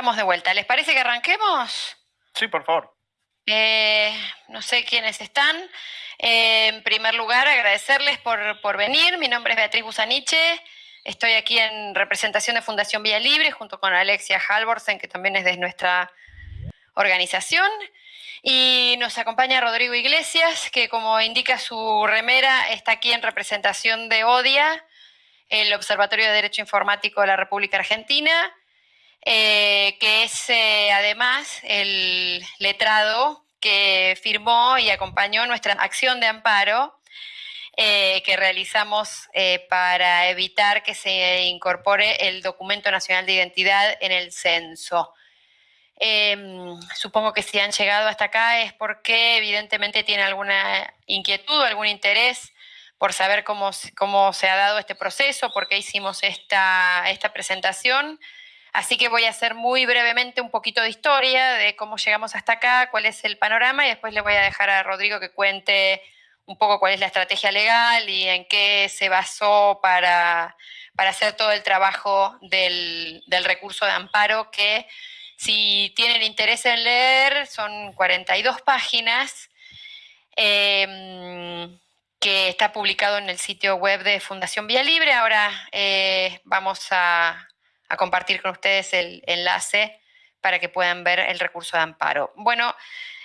estamos de vuelta. ¿Les parece que arranquemos? Sí, por favor. Eh, no sé quiénes están. Eh, en primer lugar, agradecerles por, venir. Mi nombre es Beatriz Busaniche. Estoy aquí en representación de Fundación Vía Libre junto con Alexia Halvorsen, que también es de nuestra organización. Y nos acompaña Rodrigo Iglesias, que como indica su remera, está aquí en representación de ODIA, el Observatorio de Derecho Informático de la República Argentina, eh, que es eh, además el letrado que firmó y acompañó nuestra acción de amparo eh, que realizamos para evitar que se incorpore el documento nacional de identidad en el censo. Em, supongo que si han llegado hasta acá es porque evidentemente tienen alguna inquietud o algún interés por saber cómo, cómo se ha dado este proceso, por qué hicimos esta, esta presentación. Así que voy a hacer muy brevemente un poquito de historia de cómo llegamos hasta acá, cuál es el panorama y después le voy a dejar a Rodrigo que cuente un poco cuál es la estrategia legal y en qué se basó para, hacer todo el trabajo del, recurso de amparo que si tienen interés en leer son 42 páginas. Em, que está publicado en el sitio web de Fundación Vía Libre. Ahora eh, vamos a, a compartir con ustedes el enlace para que puedan ver el recurso de amparo. Bueno,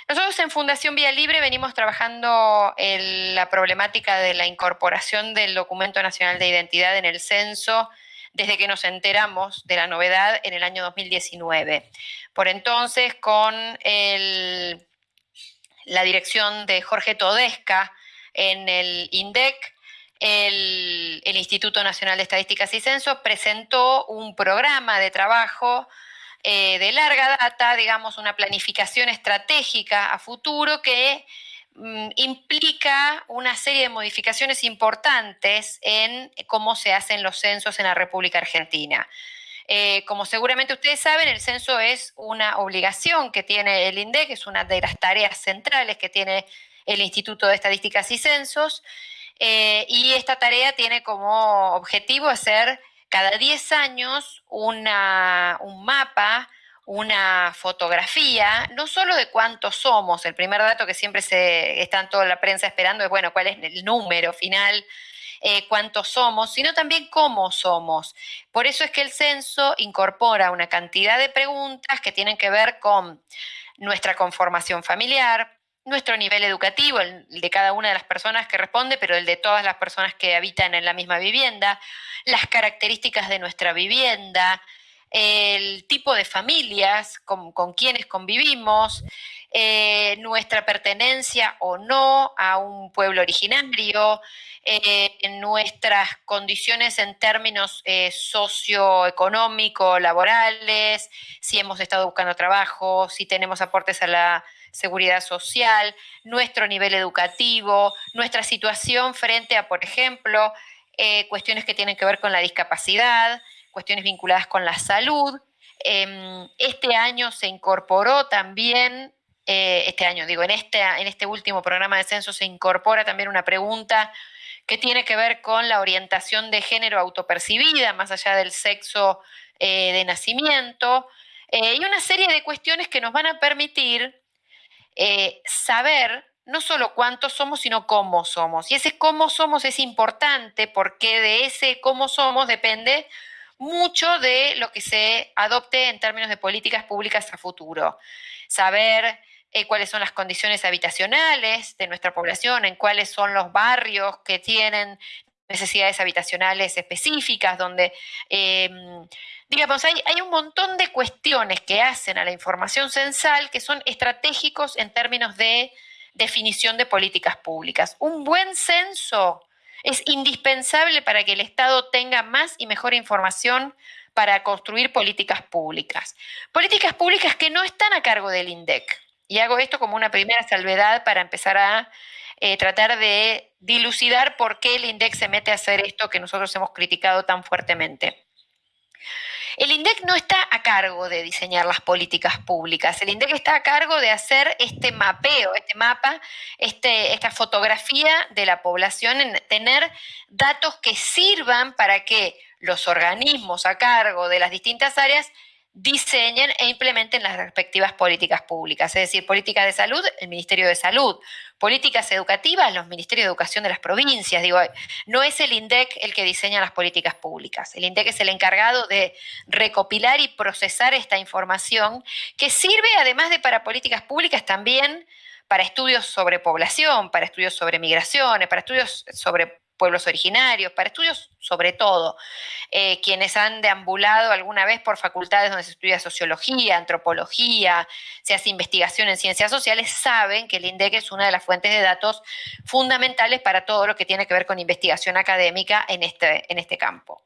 nosotros en Fundación Vía Libre venimos trabajando la problemática de la incorporación del documento nacional de identidad en el censo desde que nos enteramos de la novedad en el año 2019. Por entonces, con la dirección de Jorge Todesca en el INDEC, el, Instituto Nacional de Estadísticas y Censos presentó un programa de trabajo eh, de larga data, digamos, una planificación estratégica a futuro que mm, implica una serie de modificaciones importantes en cómo se hacen los censos en la República Argentina. Eh, como seguramente ustedes saben, el censo es una obligación que tiene el INDEC, es una de las tareas centrales que tiene el Instituto de Estadísticas y Censos. Eh, y esta tarea tiene como objetivo hacer cada 10 años una, un mapa, una fotografía, no solo de cuántos somos, el primer dato que siempre se está en toda la prensa esperando es, bueno, cuál es el número final, eh, cuántos somos, sino también cómo somos. Por eso es que el censo incorpora una cantidad de preguntas que tienen que ver con nuestra conformación familiar, nuestro nivel educativo, el de cada una de las personas que responde, pero el de todas las personas que habitan en la misma vivienda, las características de nuestra vivienda, el tipo de familias con, quienes convivimos, eh, nuestra pertenencia o no a un pueblo originario, eh, nuestras condiciones en términos eh, socioeconómicos, laborales, si hemos estado buscando trabajo, si tenemos aportes a la seguridad social, nuestro nivel educativo, nuestra situación frente a, por ejemplo, eh, cuestiones que tienen que ver con la discapacidad, cuestiones vinculadas con la salud. Em, este año se incorporó también, eh, este año digo, en este, en este último programa de censo se incorpora también una pregunta que tiene que ver con la orientación de género autopercibida, más allá del sexo eh, de nacimiento, y una serie de cuestiones que nos van a permitir eh, saber no solo cuántos somos, sino cómo somos. Y ese cómo somos es importante porque de ese cómo somos depende mucho de lo que se adopte en términos de políticas públicas a futuro. Saber eh, cuáles son las condiciones habitacionales de nuestra población, en cuáles son los barrios que tienen necesidades habitacionales específicas, donde em, digamos, hay, hay un montón de cuestiones que hacen a la información censal que son estratégicos en términos de definición de políticas públicas. Un buen censo es indispensable para que el Estado tenga más y mejor información para construir políticas públicas. Políticas públicas que no están a cargo del INDEC. Y hago esto como una primera salvedad para empezar a eh, tratar de dilucidar por qué el INDEC se mete a hacer esto que nosotros hemos criticado tan fuertemente. El INDEC no está a cargo de diseñar las políticas públicas, el INDEC está a cargo de hacer este mapeo, este mapa, este, esta fotografía de la población, en tener datos que sirvan para que los organismos a cargo de las distintas áreas diseñen e implementen las respectivas políticas públicas, es decir, políticas de salud, el Ministerio de Salud, políticas educativas, los Ministerios de Educación de las provincias. Digo, no es el INDEC el que diseña las políticas públicas, el INDEC es el encargado de recopilar y procesar esta información que sirve además de para políticas públicas también para estudios sobre población, para estudios sobre migraciones, para estudios sobre pueblos originarios, para estudios sobre todo. Eh, quienes han deambulado alguna vez por facultades donde se estudia sociología, antropología, se hace investigación en ciencias sociales, saben que el INDEC es una de las fuentes de datos fundamentales para todo lo que tiene que ver con investigación académica en este, en este campo.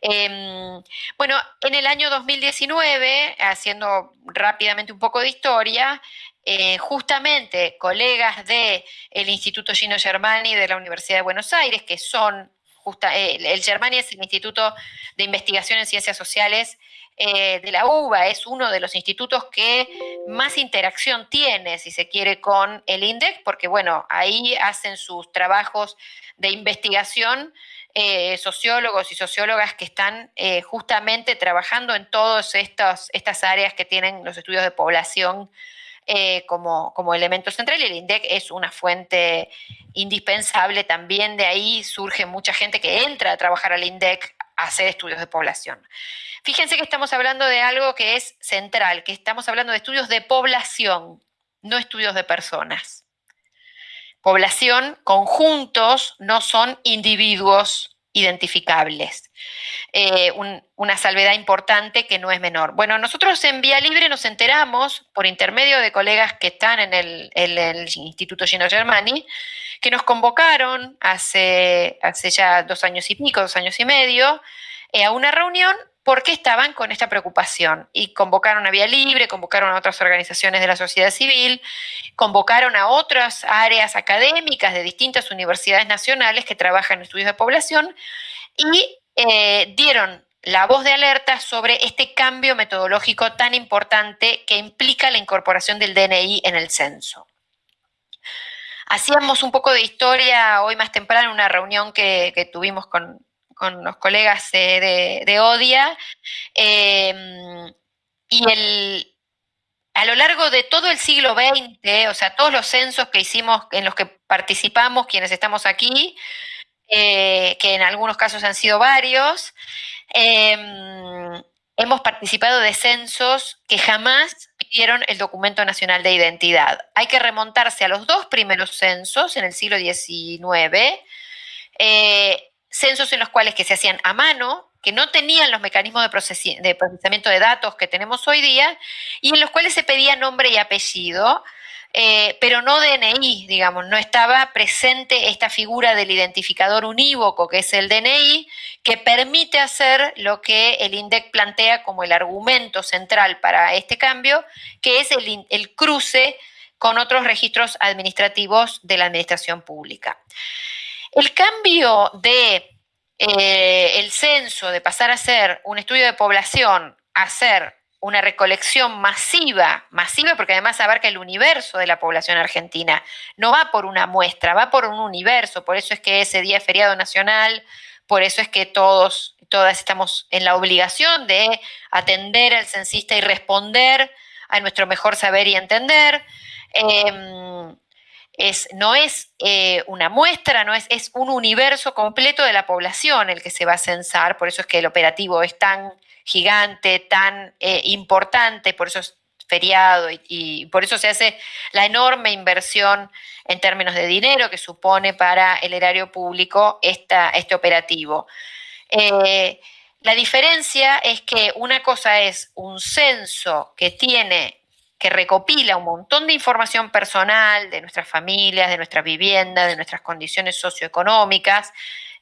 Em, bueno, en el año 2019, haciendo rápidamente un poco de historia, eh, justamente colegas del Instituto Gino Germani de la Universidad de Buenos Aires, que son, justa, eh, el Germani es el Instituto de Investigación en Ciencias Sociales eh, de la UBA, es uno de los institutos que más interacción tiene, si se quiere, con el INDEC, porque bueno, ahí hacen sus trabajos de investigación sociólogos y sociólogas que están justamente trabajando en todas estas áreas que tienen los estudios de población eh, como, como, elemento central y el INDEC es una fuente indispensable. También de ahí surge mucha gente que entra a trabajar al INDEC a hacer estudios de población. Fíjense que estamos hablando de algo que es central, que estamos hablando de estudios de población, no estudios de personas. Población, conjuntos, no son individuos identificables. Eh, una salvedad importante que no es menor. Bueno, nosotros en Vía Libre nos enteramos, por intermedio de colegas que están en el, Instituto Gino Germani, que nos convocaron hace, hace ya dos años y pico, dos años y medio, eh, a una reunión porque estaban con esta preocupación y convocaron a Vía Libre, convocaron a otras organizaciones de la sociedad civil, convocaron a otras áreas académicas de distintas universidades nacionales que trabajan en estudios de población y eh, dieron la voz de alerta sobre este cambio metodológico tan importante que implica la incorporación del DNI en el censo. Hacíamos un poco de historia hoy más temprano en una reunión que tuvimos con, con los colegas de, ODIA. Em, y el, a lo largo de todo el siglo XX, o sea, todos los censos que hicimos, en los que participamos, quienes estamos aquí, eh, que en algunos casos han sido varios, em, hemos participado de censos que jamás pidieron el documento nacional de identidad. Hay que remontarse a los dos primeros censos en el siglo XIX, censos en los cuales que se hacían a mano, que no tenían los mecanismos de, procesamiento de datos que tenemos hoy día, y en los cuales se pedía nombre y apellido, eh, pero no DNI, digamos, no estaba presente esta figura del identificador unívoco, que es el DNI, que permite hacer lo que el INDEC plantea como el argumento central para este cambio, que es el, el cruce con otros registros administrativos de la administración pública. El cambio de eh, el censo, de pasar a ser un estudio de población, a ser una recolección masiva, masiva porque además abarca el universo de la población argentina, no va por una muestra, va por un universo, por eso es que ese día es feriado nacional, por eso es que todos, todas estamos en la obligación de atender al censista y responder a nuestro mejor saber y entender. No es eh, una muestra, no es, es un universo completo de la población el que se va a censar, por eso es que el operativo es tan gigante, tan eh, importante, por eso es feriado y, por eso se hace la enorme inversión en términos de dinero que supone para el erario público este operativo. Eh, la diferencia es que una cosa es un censo que tiene que recopila un montón de información personal de nuestras familias, de nuestras viviendas, de nuestras condiciones socioeconómicas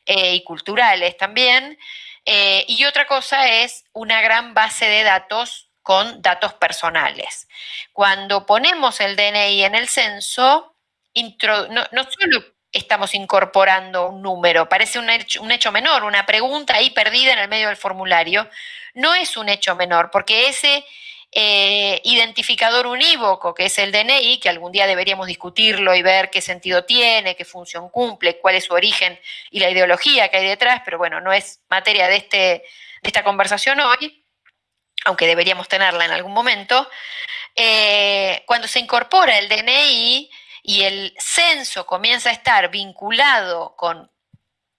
eh, y culturales también. Eh, y otra cosa es una gran base de datos con datos personales. Cuando ponemos el DNI en el censo, no, solo estamos incorporando un número, parece un hecho, un hecho menor, una pregunta ahí perdida en el medio del formulario, no es un hecho menor, porque ese eh, identificador unívoco, que es el DNI, que algún día deberíamos discutirlo y ver qué sentido tiene, qué función cumple, cuál es su origen y la ideología que hay detrás, pero bueno, no es materia de, este, de esta conversación hoy. aunque deberíamos tenerla en algún momento, eh, cuando se incorpora el DNI y el censo comienza a estar vinculado con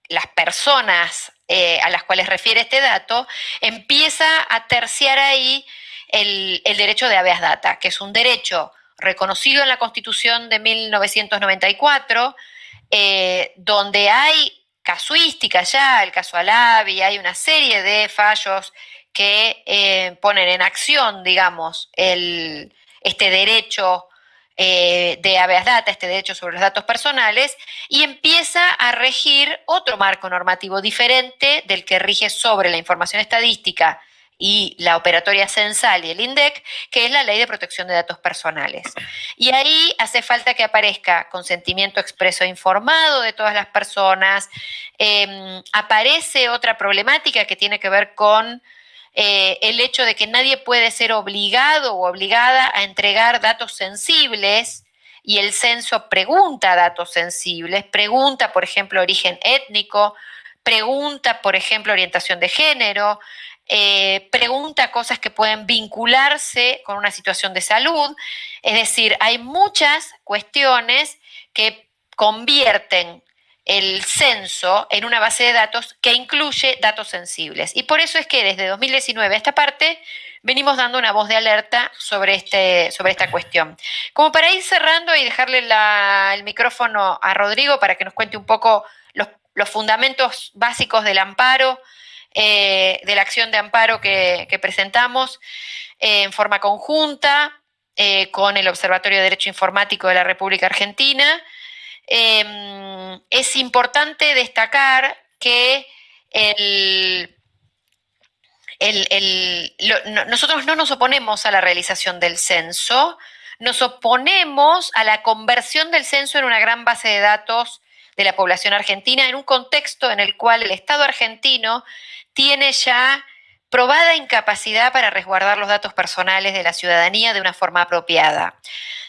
las personas eh, a las cuales refiere este dato, empieza a terciar ahí el, derecho de habeas data, que es un derecho reconocido en la Constitución de 1994, eh, donde hay casuística ya, el caso Alavi, hay una serie de fallos que eh, ponen en acción, digamos, este derecho eh, de habeas data, este derecho sobre los datos personales, y empieza a regir otro marco normativo diferente del que rige sobre la información estadística y la operatoria censal y el INDEC, que es la Ley de Protección de Datos Personales. Y ahí hace falta que aparezca consentimiento expreso e informado de todas las personas. Em, aparece otra problemática que tiene que ver con eh, el hecho de que nadie puede ser obligado o obligada a entregar datos sensibles y el censo pregunta datos sensibles, pregunta, por ejemplo, origen étnico, pregunta, por ejemplo, orientación de género, eh, pregunta cosas que pueden vincularse con una situación de salud. Es decir, hay muchas cuestiones que convierten el censo en una base de datos que incluye datos sensibles. Y por eso es que desde 2019 a esta parte venimos dando una voz de alerta sobre, este, sobre esta cuestión. Como para ir cerrando y dejarle el micrófono a Rodrigo para que nos cuente un poco los, fundamentos básicos del amparo, eh, de la acción de amparo que, presentamos eh, en forma conjunta eh, con el Observatorio de Derecho Informático de la República Argentina. Em, es importante destacar que nosotros no nos oponemos a la realización del censo, nos oponemos a la conversión del censo en una gran base de datos de la población argentina en un contexto en el cual el Estado argentino tiene ya probada incapacidad para resguardar los datos personales de la ciudadanía de una forma apropiada.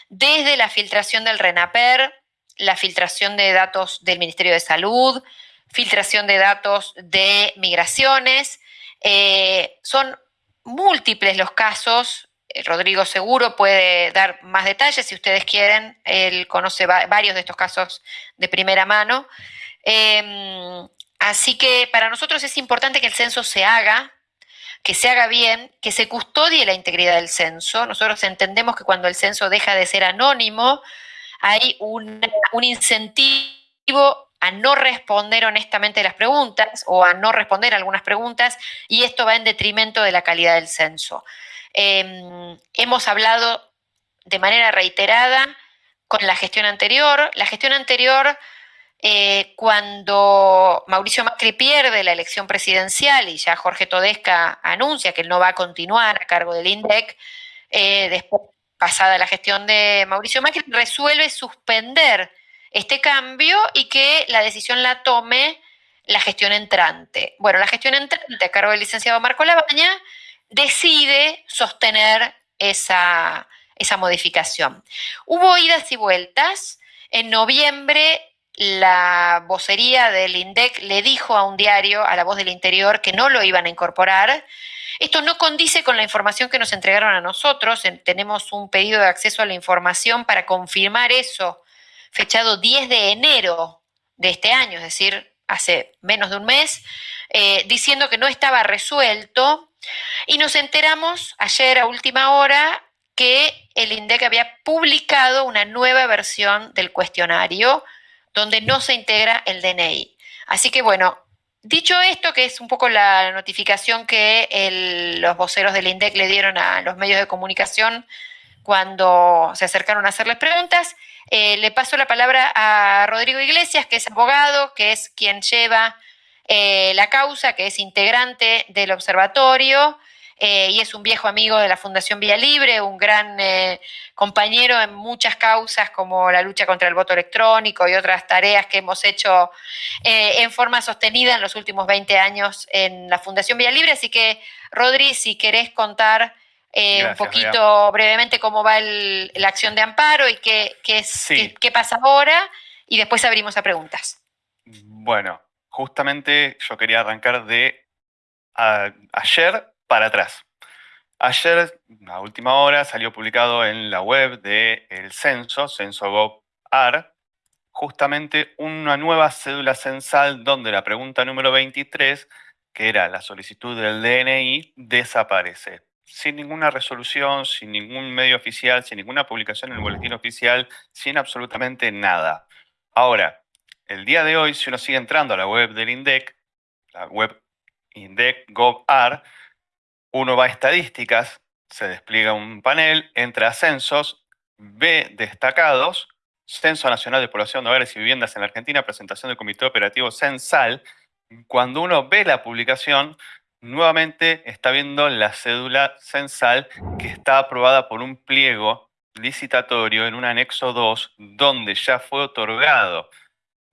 Desde la filtración del RENAPER, la filtración de datos del Ministerio de Salud, filtración de datos de migraciones. Eh, son múltiples los casos. Eh, Rodrigo seguro puede dar más detalles si ustedes quieren. Él conoce varios de estos casos de primera mano. Em, así que para nosotros es importante que el censo se haga, que se haga bien, que se custodie la integridad del censo. Nosotros entendemos que cuando el censo deja de ser anónimo, hay un, incentivo a no responder honestamente las preguntas o a no responder algunas preguntas y esto va en detrimento de la calidad del censo. Em, hemos hablado de manera reiterada con la gestión anterior. La gestión anterior, eh, cuando Mauricio Macri pierde la elección presidencial y ya Jorge Todesca anuncia que él no va a continuar a cargo del INDEC, eh, después pasada la gestión de Mauricio Macri, resuelve suspender este cambio y que la decisión la tome la gestión entrante. Bueno, la gestión entrante a cargo del licenciado Marco Labaña decide sostener esa, esa modificación. Hubo idas y vueltas. En noviembre la vocería del INDEC le dijo a un diario, a la voz del interior, que no lo iban a incorporar. Esto no condice con la información que nos entregaron a nosotros. Tenemos un pedido de acceso a la información para confirmar eso, fechado 10 de enero de este año, es decir, hace menos de un mes, eh, diciendo que no estaba resuelto. Y nos enteramos ayer a última hora que el INDEC había publicado una nueva versión del cuestionario donde no se integra el DNI. Así que bueno, dicho esto, que es un poco la notificación que los voceros del INDEC le dieron a los medios de comunicación cuando se acercaron a hacerles preguntas, eh, le paso la palabra a Rodrigo Iglesias, que es abogado, que es quien lleva eh, la causa, que es integrante del observatorio eh, y es un viejo amigo de la Fundación Vía Libre, un gran eh, compañero en muchas causas como la lucha contra el voto electrónico y otras tareas que hemos hecho en forma sostenida en los últimos 20 años en la Fundación Vía Libre. Así que, Rodri, si querés contar un poquito brevemente cómo va la acción de amparo y qué, qué, pasa ahora, y después abrimos a preguntas. Bueno, justamente yo quería arrancar de ayer para atrás. Ayer, a última hora, salió publicado en la web del censo, censo.gov.ar, justamente una nueva cédula censal donde la pregunta número 23, que era la solicitud del DNI, desaparece. Sin ninguna resolución, sin ningún medio oficial, sin ninguna publicación en el boletín oficial, sin absolutamente nada. Ahora, el día de hoy, si uno sigue entrando a la web del INDEC, la web INDEC.gov.ar, uno va a estadísticas, se despliega un panel, entra a censos, ve destacados, Censo Nacional de Población de Hogares y Viviendas en la Argentina, presentación del Comité Operativo Censal. Cuando uno ve la publicación, nuevamente está viendo la cédula censal que está aprobada por un pliego licitatorio en un anexo 2, donde ya fue otorgado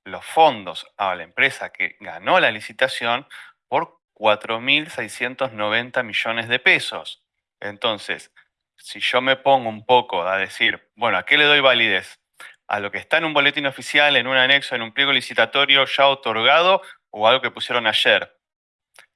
los fondos a la empresa que ganó la licitación por 4.690 millones de pesos. Entonces, si yo me pongo un poco a decir, bueno, ¿a qué le doy validez? ¿A lo que está en un boletín oficial, en un anexo, en un pliego licitatorio ya otorgado o algo que pusieron ayer?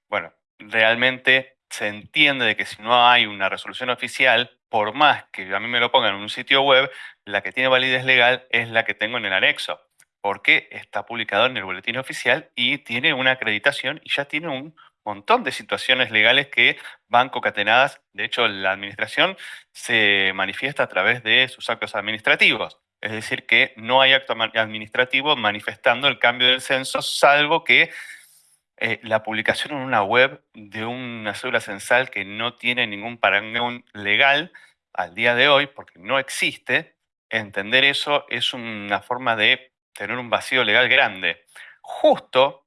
Bueno, realmente se entiende de que si no hay una resolución oficial, por más que a mí me lo pongan en un sitio web, la que tiene validez legal es la que tengo en el anexo porque está publicado en el boletín oficial y tiene una acreditación y ya tiene un montón de situaciones legales que van concatenadas. De hecho, la administración se manifiesta a través de sus actos administrativos. Es decir, que no hay acto administrativo manifestando el cambio del censo, salvo que eh, la publicación en una web de una cédula censal que no tiene ningún parangón legal al día de hoy, porque no existe, entender eso es una forma de tener un vacío legal grande. Justo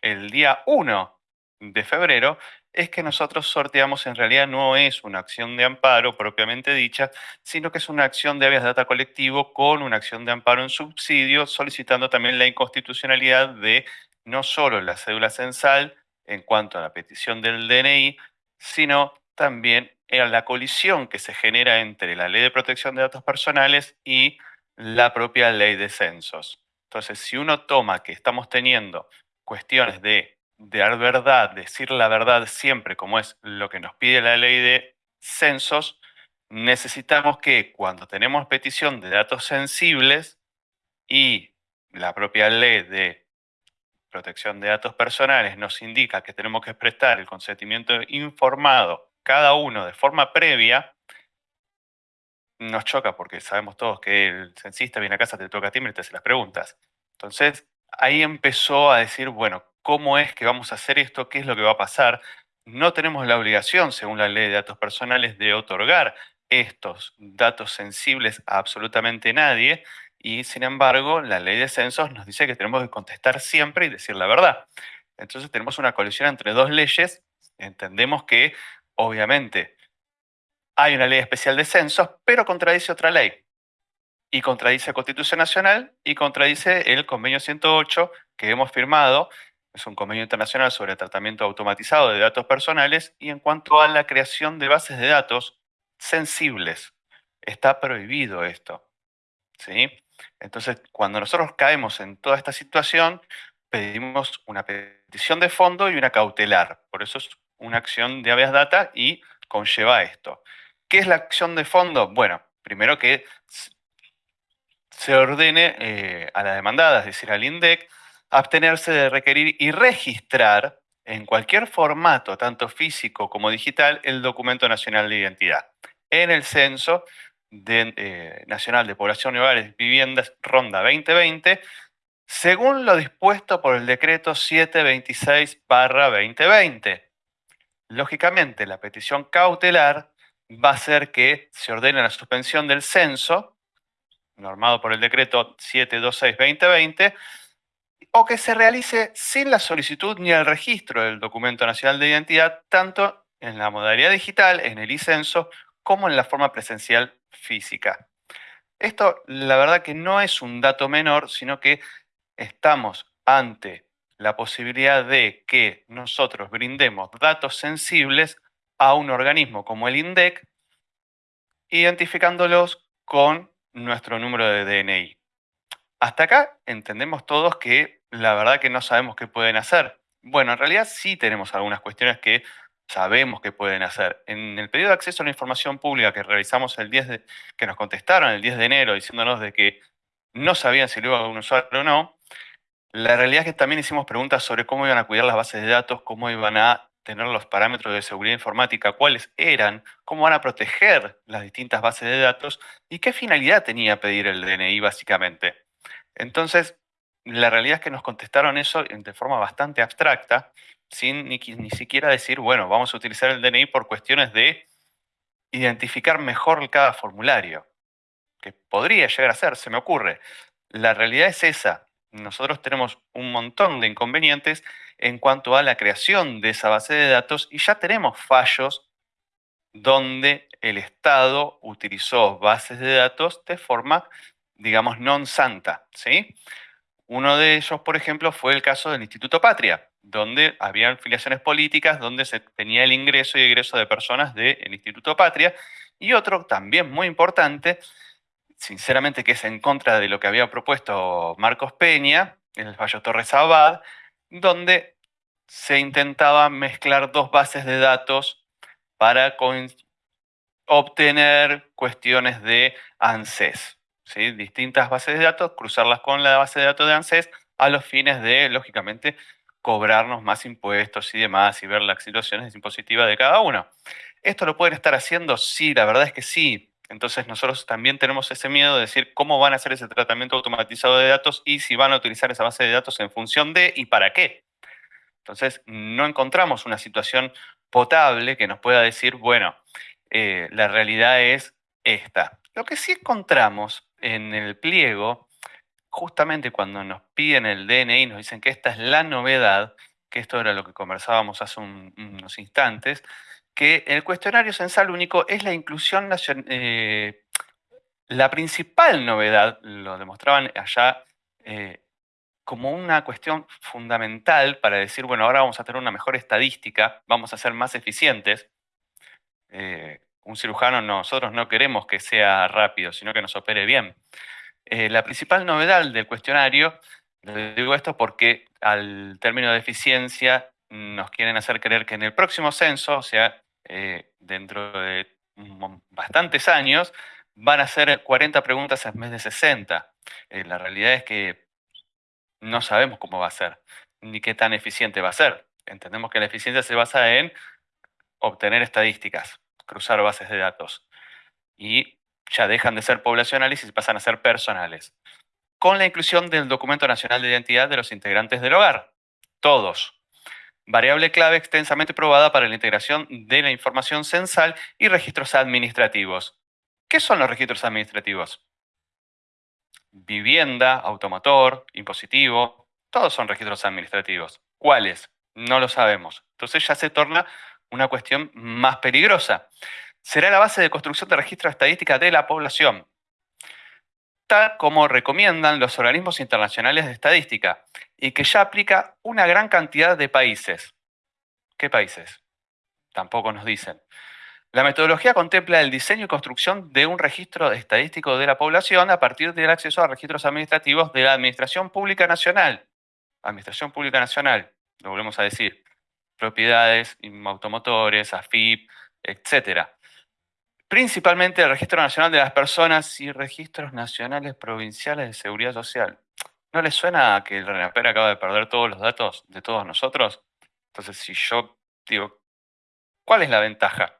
el día 1 de febrero es que nosotros sorteamos en realidad no es una acción de amparo propiamente dicha, sino que es una acción de habeas data colectivo con una acción de amparo en subsidio, solicitando también la inconstitucionalidad de no solo la cédula censal en cuanto a la petición del DNI, sino también en la colisión que se genera entre la Ley de Protección de Datos Personales y la propia Ley de Censos. Entonces, si uno toma que estamos teniendo cuestiones de, dar verdad, decir la verdad siempre, como es lo que nos pide la ley de censos, necesitamos que cuando tenemos petición de datos sensibles y la propia ley de protección de datos personales nos indica que tenemos que prestar el consentimiento informado cada uno de forma previa, nos choca porque sabemos todos que el censista viene a casa, te toca timbre y te hace las preguntas. Entonces, ahí empezó a decir, bueno, ¿cómo es que vamos a hacer esto? ¿Qué es lo que va a pasar? No tenemos la obligación, según la ley de datos personales, de otorgar estos datos sensibles a absolutamente nadie y, sin embargo, la ley de censos nos dice que tenemos que contestar siempre y decir la verdad. Entonces tenemos una colisión entre dos leyes. Entendemos que, obviamente, hay una ley especial de censos, pero contradice otra ley. Y contradice la Constitución Nacional y contradice el convenio 108 que hemos firmado. Es un convenio internacional sobre tratamiento automatizado de datos personales y en cuanto a la creación de bases de datos sensibles. Está prohibido esto. ¿sí? Entonces, cuando nosotros caemos en toda esta situación, pedimos una petición de fondo y una cautelar. Por eso es una acción de habeas data y conlleva esto. ¿Qué es la acción de fondo? Bueno, primero que se ordene eh, a la demandada, es decir, al INDEC, abstenerse de requerir y registrar en cualquier formato, tanto físico como digital, el documento nacional de identidad. En el censo eh, nacional de población y hogares viviendas Ronda 2020, según lo dispuesto por el decreto 726-2020. Lógicamente, la petición cautelar va a ser que se ordene la suspensión del censo, normado por el decreto 726-2020, o que se realice sin la solicitud ni el registro del documento nacional de identidad, tanto en la modalidad digital, en el e-censo, como en la forma presencial física. Esto, la verdad que no es un dato menor, sino que estamos ante la posibilidad de que nosotros brindemos datos sensibles a un organismo como el INDEC, identificándolos con nuestro número de DNI. Hasta acá entendemos todos que la verdad que no sabemos qué pueden hacer. Bueno, en realidad sí tenemos algunas cuestiones que sabemos que pueden hacer. En el pedido de acceso a la información pública que realizamos el 10 de, que nos contestaron el 10 de enero diciéndonos de que no sabían si lo iba a un usuario o no, la realidad es que también hicimos preguntas sobre cómo iban a cuidar las bases de datos, cómo iban a tener los parámetros de seguridad informática, cuáles eran, cómo van a proteger las distintas bases de datos y qué finalidad tenía pedir el DNI básicamente. Entonces, la realidad es que nos contestaron eso de forma bastante abstracta, sin ni, siquiera decir, bueno, vamos a utilizar el DNI por cuestiones de identificar mejor cada formulario, que podría llegar a ser, se me ocurre. La realidad es esa, nosotros tenemos un montón de inconvenientes en cuanto a la creación de esa base de datos y ya tenemos fallos donde el Estado utilizó bases de datos de forma, digamos, non santa. ¿sí? Uno de ellos, por ejemplo, fue el caso del Instituto Patria, donde había filiaciones políticas, donde se tenía el ingreso y egreso de personas del Instituto Patria. Y otro también muy importante sinceramente que es en contra de lo que había propuesto Marcos Peña en el fallo Torres Abad, donde se intentaba mezclar dos bases de datos para obtener cuestiones de ANSES. Distintas bases de datos, cruzarlas con la base de datos de ANSES a los fines de, lógicamente, cobrarnos más impuestos y demás y ver las situaciones impositivas de cada uno. ¿Esto lo pueden estar haciendo? Sí, la verdad es que sí. Entonces nosotros también tenemos ese miedo de decir cómo van a hacer ese tratamiento automatizado de datos y si van a utilizar esa base de datos en función de y para qué. Entonces no encontramos una situación potable que nos pueda decir, bueno, eh, la realidad es esta. Lo que sí encontramos en el pliego, justamente cuando nos piden el DNI, nos dicen que esta es la novedad, que esto era lo que conversábamos hace unos instantes, que el cuestionario censal único es la inclusión nacional. Eh, la principal novedad, lo demostraban allá, eh, como una cuestión fundamental para decir, bueno, ahora vamos a tener una mejor estadística, vamos a ser más eficientes. Eh, un cirujano nosotros no queremos que sea rápido, sino que nos opere bien. la principal novedad del cuestionario, digo esto porque al término de eficiencia nos quieren hacer creer que en el próximo censo, o sea, eh, dentro de bastantes años, van a ser 40 preguntas en vez de 60. Eh, la realidad es que no sabemos cómo va a ser, ni qué tan eficiente va a ser. Entendemos que la eficiencia se basa en obtener estadísticas, cruzar bases de datos. Y ya dejan de ser poblacionales y pasan a ser personales. Con la inclusión del documento nacional de identidad de los integrantes del hogar. Todos, variable clave extensamente probada para la integración de la información censal y registros administrativos. ¿Qué son los registros administrativos? Vivienda, automotor, impositivo, todos son registros administrativos. ¿Cuáles? No lo sabemos. Entonces ya se torna una cuestión más peligrosa. Será la base de construcción de registro estadística de la población, como recomiendan los organismos internacionales de estadística, y que ya aplica una gran cantidad de países. ¿Qué países? Tampoco nos dicen. La metodología contempla el diseño y construcción de un registro estadístico de la población a partir del acceso a registros administrativos de la Administración Pública Nacional. Administración Pública Nacional, lo volvemos a decir, propiedades, automotores, AFIP, etc. Principalmente el Registro Nacional de las Personas y registros nacionales provinciales de seguridad social. ¿No les suena que el RENAPER acaba de perder todos los datos de todos nosotros? Entonces, si yo digo, ¿cuál es la ventaja?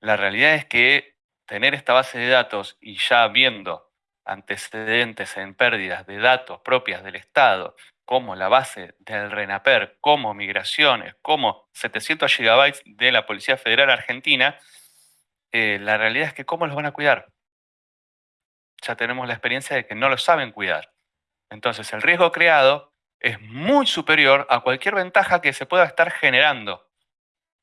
La realidad es que tener esta base de datos y ya viendo antecedentes en pérdidas de datos propias del Estado, como la base del RENAPER, como migraciones, como 700 gigabytes de la Policía Federal Argentina, eh, la realidad es que ¿cómo los van a cuidar? Ya tenemos la experiencia de que no lo saben cuidar. Entonces, el riesgo creado es muy superior a cualquier ventaja que se pueda estar generando.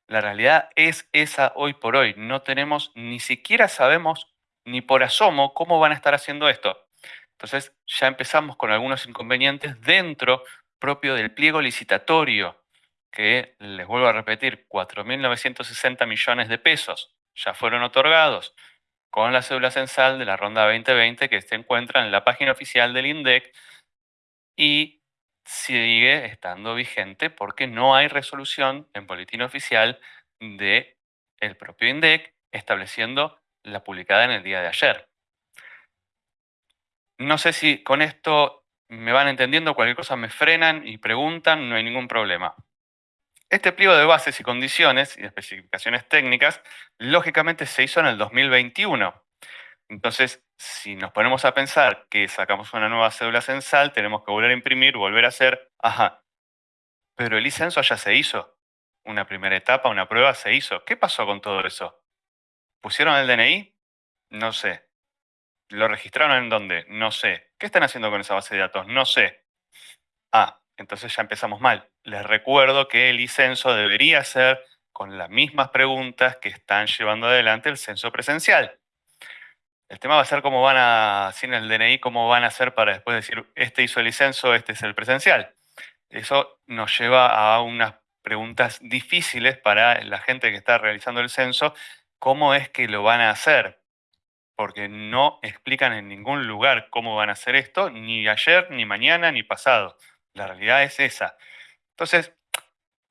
La realidad es esa hoy por hoy. No tenemos, ni siquiera sabemos ni por asomo cómo van a estar haciendo esto. Entonces, ya empezamos con algunos inconvenientes dentro propio del pliego licitatorio, que les vuelvo a repetir, 4.960 millones de pesos ya fueron otorgados con la cédula censal de la ronda 2020 que se encuentra en la página oficial del INDEC y sigue estando vigente porque no hay resolución en boletín oficial del el propio INDEC estableciendo la publicada en el día de ayer. No sé si con esto me van entendiendo, cualquier cosa me frenan y preguntan, no hay ningún problema. Este pliego de bases y condiciones y especificaciones técnicas, lógicamente se hizo en el 2021. Entonces, si nos ponemos a pensar que sacamos una nueva cédula censal, tenemos que volver a imprimir, volver a hacer, ajá, pero el licenso ya se hizo. Una primera etapa, una prueba se hizo. ¿Qué pasó con todo eso? ¿Pusieron el DNI? No sé. ¿Lo registraron en dónde? No sé. ¿Qué están haciendo con esa base de datos? No sé. Ah, entonces ya empezamos mal. Les recuerdo que el censo debería ser con las mismas preguntas que están llevando adelante el censo presencial. El tema va a ser cómo van a, sin el DNI, cómo van a hacer para después decir, este hizo el censo, este es el presencial. Eso nos lleva a unas preguntas difíciles para la gente que está realizando el censo, cómo es que lo van a hacer, porque no explican en ningún lugar cómo van a hacer esto, ni ayer, ni mañana, ni pasado. La realidad es esa. Entonces,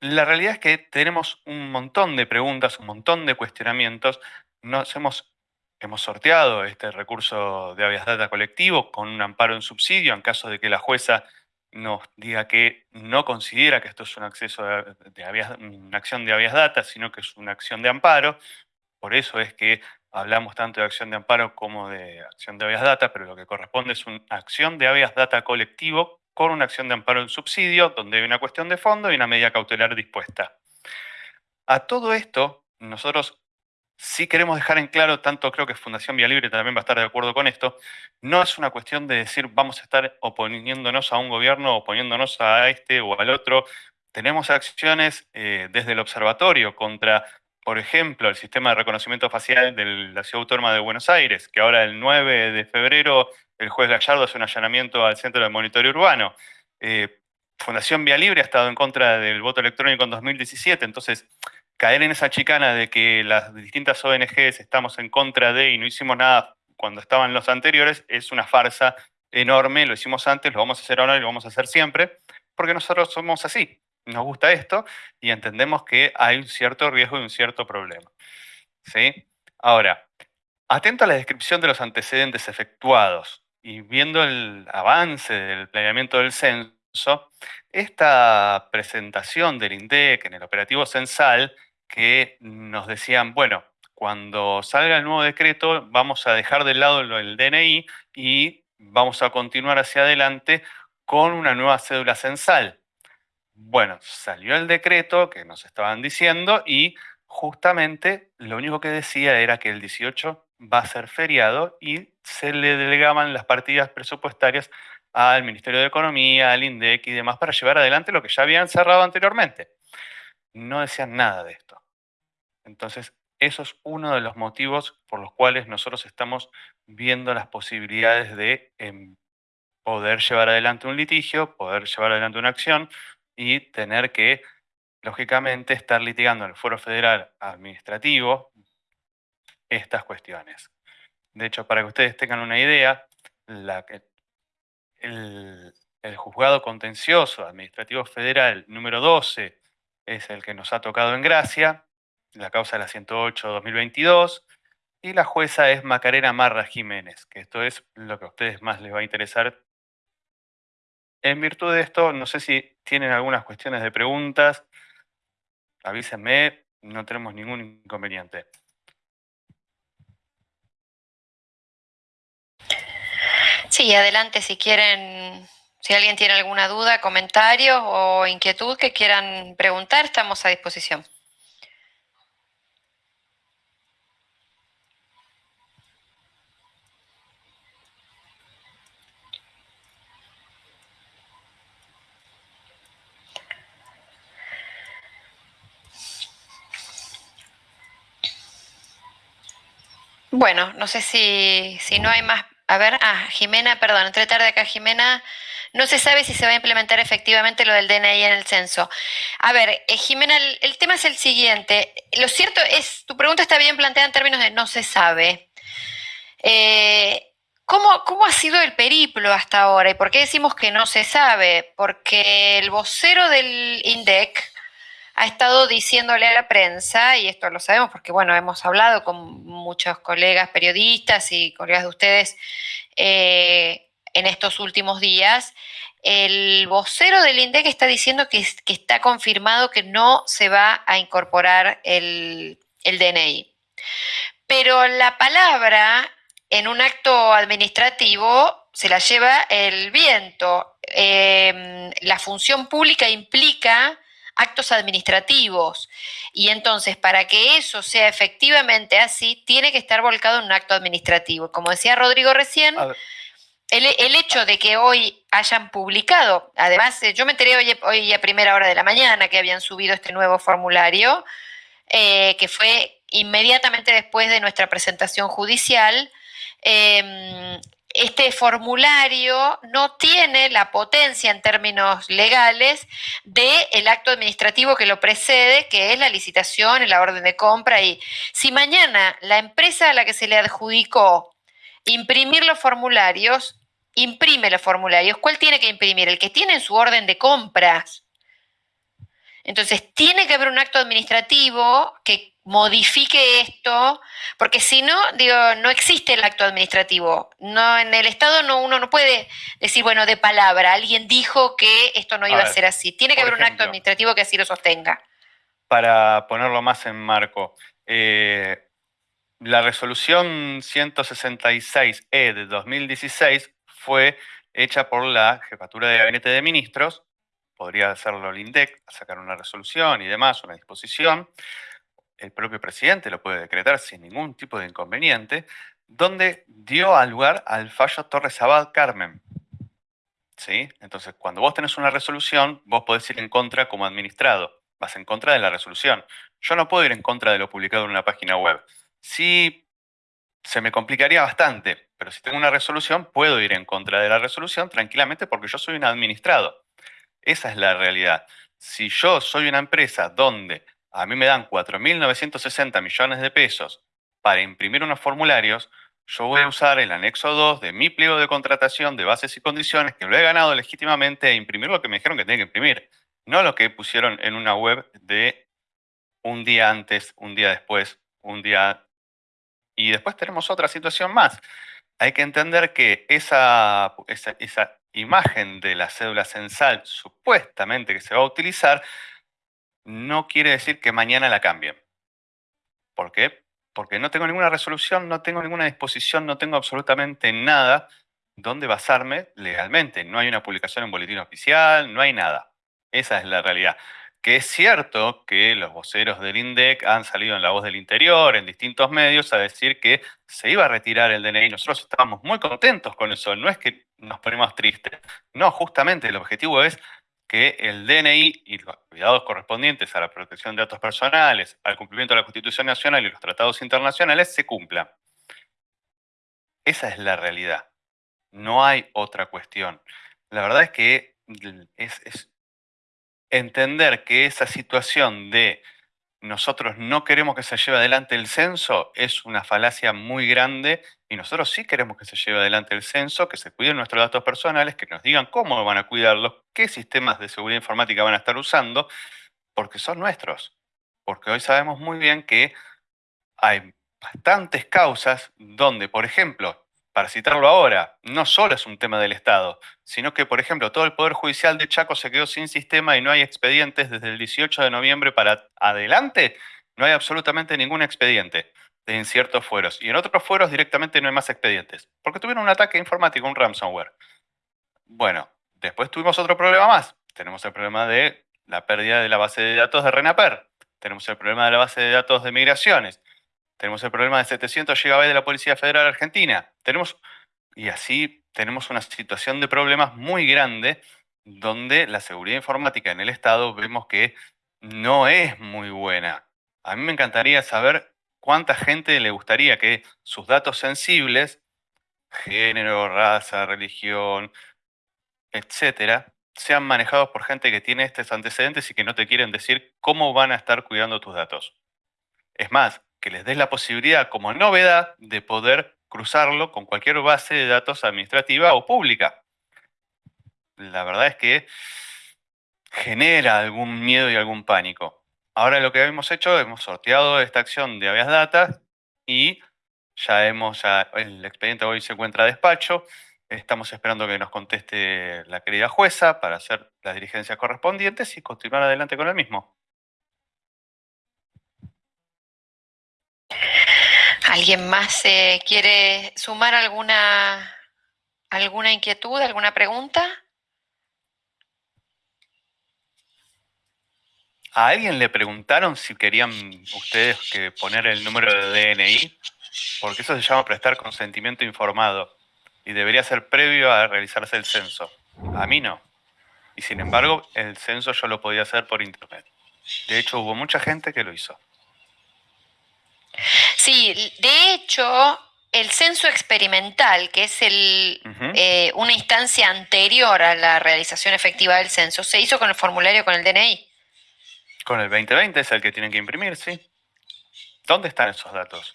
la realidad es que tenemos un montón de preguntas, un montón de cuestionamientos. Nos hemos, hemos sorteado este recurso de habeas data colectivo con un amparo en subsidio en caso de que la jueza nos diga que no considera que esto es un acceso de, una acción de habeas data, sino que es una acción de amparo. Por eso es que hablamos tanto de acción de amparo como de acción de habeas data, pero lo que corresponde es una acción de habeas data colectivo con una acción de amparo en subsidio, donde hay una cuestión de fondo y una medida cautelar dispuesta. A todo esto, nosotros sí queremos dejar en claro, tanto creo que Fundación Vía Libre también va a estar de acuerdo con esto, no es una cuestión de decir vamos a estar oponiéndonos a un gobierno, oponiéndonos a este o al otro. Tenemos acciones eh, desde el observatorio contra, por ejemplo, el sistema de reconocimiento facial de la Ciudad Autónoma de Buenos Aires, que ahora el 9 de febrero el juez Gallardo hace un allanamiento al Centro de Monitoreo Urbano. Eh, Fundación Vía Libre ha estado en contra del voto electrónico en 2017, entonces caer en esa chicana de que las distintas ONGs estamos en contra de y no hicimos nada cuando estaban los anteriores es una farsa enorme, lo hicimos antes, lo vamos a hacer ahora y lo vamos a hacer siempre, porque nosotros somos así, nos gusta esto y entendemos que hay un cierto riesgo y un cierto problema. ¿Sí? Ahora, atento a la descripción de los antecedentes efectuados y viendo el avance del planeamiento del censo, esta presentación del INDEC en el operativo censal que nos decían, bueno, cuando salga el nuevo decreto vamos a dejar de lado el DNI y vamos a continuar hacia adelante con una nueva cédula censal. Bueno, salió el decreto que nos estaban diciendo y justamente lo único que decía era que el 18 va a ser feriado y se le delegaban las partidas presupuestarias al Ministerio de Economía, al INDEC y demás para llevar adelante lo que ya habían cerrado anteriormente. No decían nada de esto. Entonces, eso es uno de los motivos por los cuales nosotros estamos viendo las posibilidades de em, poder llevar adelante un litigio, poder llevar adelante una acción y tener que, lógicamente, estar litigando en el Foro Federal Administrativo estas cuestiones. De hecho, para que ustedes tengan una idea, el, el juzgado contencioso administrativo federal número 12 es el que nos ha tocado en gracia, la causa es la 108-2022, y la jueza es Macarena Marra Jiménez, que esto es lo que a ustedes más les va a interesar. En virtud de esto, no sé si tienen algunas cuestiones de preguntas, avísenme, no tenemos ningún inconveniente. Sí, adelante si quieren, si alguien tiene alguna duda, comentario o inquietud que quieran preguntar, estamos a disposición. Bueno, no sé si, si no hay más a ver, ah, Jimena, perdón, entré tarde acá, Jimena. No se sabe si se va a implementar efectivamente lo del DNI en el censo. A ver, eh, Jimena, el, tema es el siguiente. Lo cierto es, tu pregunta está bien planteada en términos de no se sabe. Eh, ¿Cómo, ¿Cómo, ha sido el periplo hasta ahora? ¿Y por qué decimos que no se sabe? Porque el vocero del INDEC ha estado diciéndole a la prensa, y esto lo sabemos porque, bueno, hemos hablado con muchos colegas periodistas y colegas de ustedes eh, en estos últimos días, el vocero del INDEC está diciendo que, está confirmado que no se va a incorporar el, el DNI. Pero la palabra en un acto administrativo se la lleva el viento. Eh, la función pública implica actos administrativos y entonces para que eso sea efectivamente así, tiene que estar volcado en un acto administrativo. Como decía Rodrigo recién, el, el, hecho de que hoy hayan publicado, además eh, yo me enteré hoy, hoy, a primera hora de la mañana que habían subido este nuevo formulario, eh, que fue inmediatamente después de nuestra presentación judicial, eh, este formulario no tiene la potencia en términos legales del acto administrativo que lo precede, que es la licitación, la orden de compra. Y si mañana la empresa a la que se le adjudicó imprimir los formularios, imprime los formularios, ¿cuál tiene que imprimir? El que tiene en su orden de compras. Entonces, tiene que haber un acto administrativo que modifique esto, porque si no, digo, no existe el acto administrativo. No, en el Estado no, uno no puede decir, bueno, de palabra, alguien dijo que esto no iba a, ser así. Tiene que haber un acto administrativo que así lo sostenga. Para ponerlo más en marco, eh, la resolución 166E de 2016 fue hecha por la Jefatura de Gabinete de Ministros, podría hacerlo el INDEC, sacar una resolución y demás, una disposición, el propio presidente lo puede decretar sin ningún tipo de inconveniente, donde dio al lugar al fallo Torres Abad Carmen. ¿Sí? Entonces, cuando vos tenés una resolución, vos podés ir en contra como administrado. Vas en contra de la resolución. Yo no puedo ir en contra de lo publicado en una página web. Sí, se me complicaría bastante, pero si tengo una resolución, puedo ir en contra de la resolución tranquilamente porque yo soy un administrado. Esa es la realidad. Si yo soy una empresa donde a mí me dan 4.960 millones de pesos para imprimir unos formularios, yo voy a usar el anexo 2 de mi pliego de contratación de bases y condiciones que lo he ganado legítimamente a imprimir lo que me dijeron que tenía que imprimir, no lo que pusieron en una web de un día antes, un día después, un día... Y después tenemos otra situación más. Hay que entender que esa, esa, esa imagen de la cédula censal supuestamente que se va a utilizar no quiere decir que mañana la cambien. ¿Por qué? Porque no tengo ninguna resolución, no tengo ninguna disposición, no tengo absolutamente nada donde basarme legalmente. No hay una publicación en boletín oficial, no hay nada. Esa es la realidad. Que es cierto que los voceros del INDEC han salido en la voz del interior, en distintos medios, a decir que se iba a retirar el DNI. Nosotros estábamos muy contentos con eso. No es que nos ponemos tristes. No, justamente el objetivo es que el DNI y los cuidados correspondientes a la protección de datos personales, al cumplimiento de la Constitución Nacional y los tratados internacionales se cumplan. Esa es la realidad. No hay otra cuestión. La verdad es que es entender que esa situación de nosotros no queremos que se lleve adelante el censo es una falacia muy grande y nosotros sí queremos que se lleve adelante el censo, que se cuiden nuestros datos personales, que nos digan cómo van a cuidarlos, qué sistemas de seguridad informática van a estar usando, porque son nuestros. Porque hoy sabemos muy bien que hay bastantes causas donde, por ejemplo, para citarlo ahora, no solo es un tema del Estado, sino que, por ejemplo, todo el Poder Judicial de Chaco se quedó sin sistema y no hay expedientes desde el 18 de noviembre para adelante, no hay absolutamente ningún expediente en ciertos fueros. Y en otros fueros directamente no hay más expedientes, porque tuvieron un ataque informático, un ransomware. Bueno, después tuvimos otro problema más. Tenemos el problema de la pérdida de la base de datos de RENAPER. Tenemos el problema de la base de datos de migraciones. Tenemos el problema de 700 GB de la Policía Federal Argentina. Tenemos, y así tenemos una situación de problemas muy grande donde la seguridad informática en el Estado vemos que no es muy buena. A mí me encantaría saber cuánta gente le gustaría que sus datos sensibles, género, raza, religión, etcétera, sean manejados por gente que tiene estos antecedentes y que no te quieren decir cómo van a estar cuidando tus datos. Es más, que les des la posibilidad como novedad de poder cruzarlo con cualquier base de datos administrativa o pública. La verdad es que genera algún miedo y algún pánico. Ahora lo que hemos hecho, hemos sorteado esta acción de habeas data y ya hemos, el expediente hoy se encuentra a despacho, estamos esperando que nos conteste la querida jueza para hacer las diligencias correspondientes y continuar adelante con el mismo. ¿Alguien más quiere sumar alguna, alguna inquietud, alguna pregunta? ¿A alguien le preguntaron si querían ustedes que poner el número de DNI? Porque eso se llama prestar consentimiento informado y debería ser previo a realizarse el censo. A mí no. Y sin embargo, el censo yo lo podía hacer por internet. De hecho, hubo mucha gente que lo hizo. Sí, de hecho, el censo experimental, que es el, eh, una instancia anterior a la realización efectiva del censo, se hizo con el formulario con el DNI. Con el 2020 es el que tienen que imprimir, sí. ¿Dónde están esos datos?